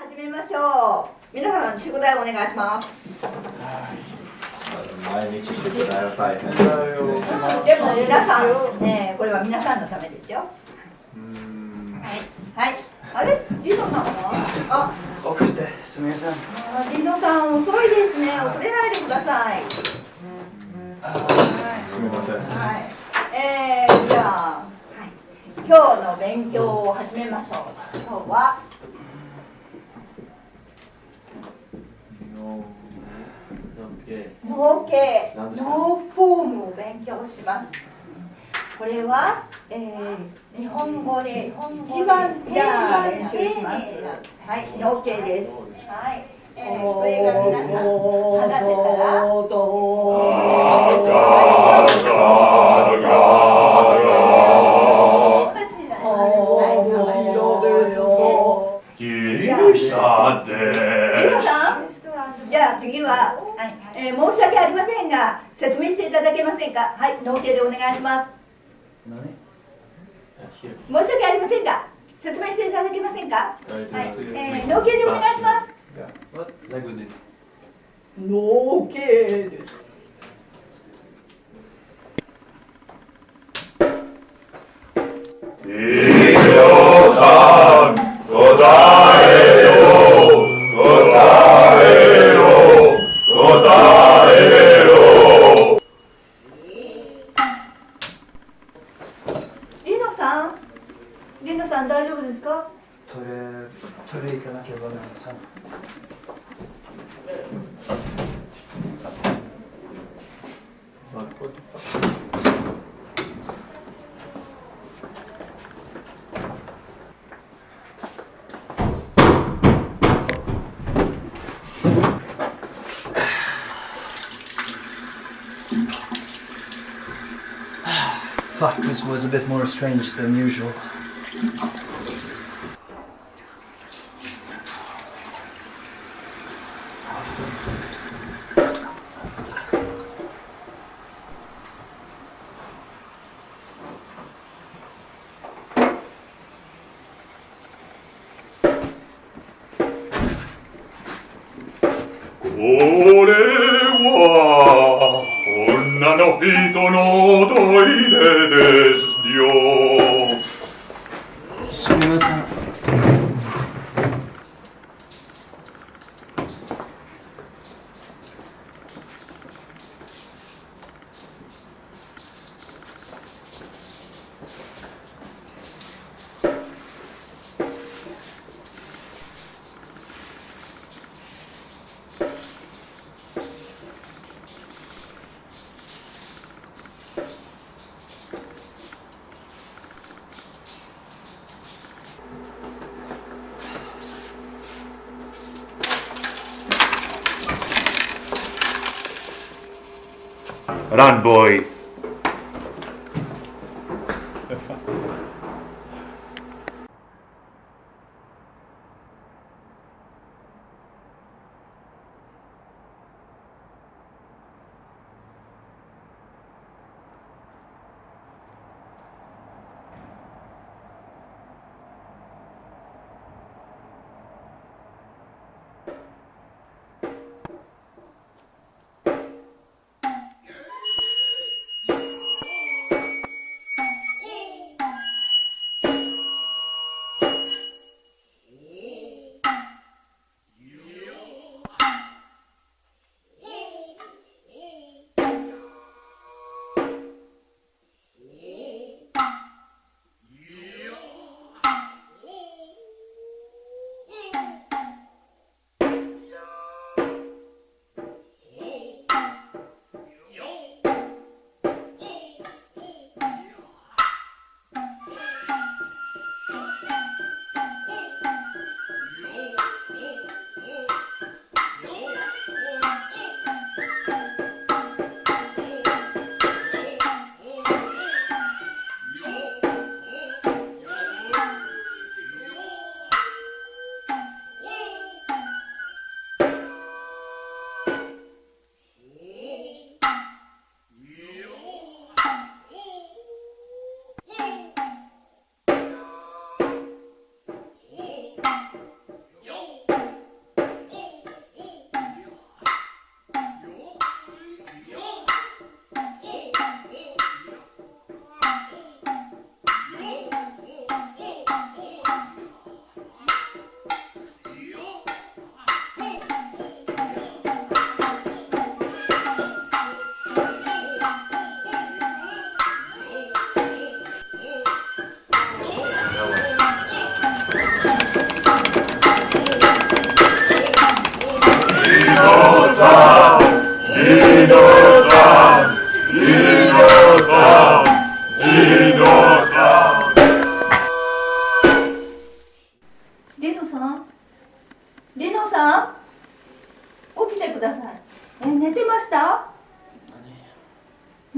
始めましょう。皆さん宿題お願いします。毎日宿題は大変ですね。でも皆さん、ね、これは皆さんのためですよ。うんはい。はい。あれ、リノさんは？遅れてすみません。あ、あリノさん遅いですね。遅れないでください。すみません。はい。えー、じゃあ、はい、今日の勉強を始めましょう。今日は。脳系脳フォームを勉強します。これは、えー、日本語で一番じゃあ練習します。はい、OK です。はい。えー、これが皆さん話せたら。じゃあ次は、はいえー申し訳ありませんが、説明していただけませんか？はい、脳系でお願いします。申し訳ありませんが、説明していただけませんか？はい、えー、脳系でお願いします。脳系です。大丈夫ですか。トイレトイレ行かなければなりません。 Fuck, this was a bit more strange than usual.「 Olewa, onna no hito no doide desdio. Run, boy.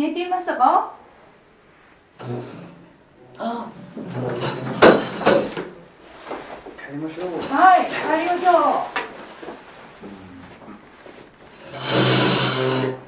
寝ていましたか？あ。帰りましょう。はい帰りましょう。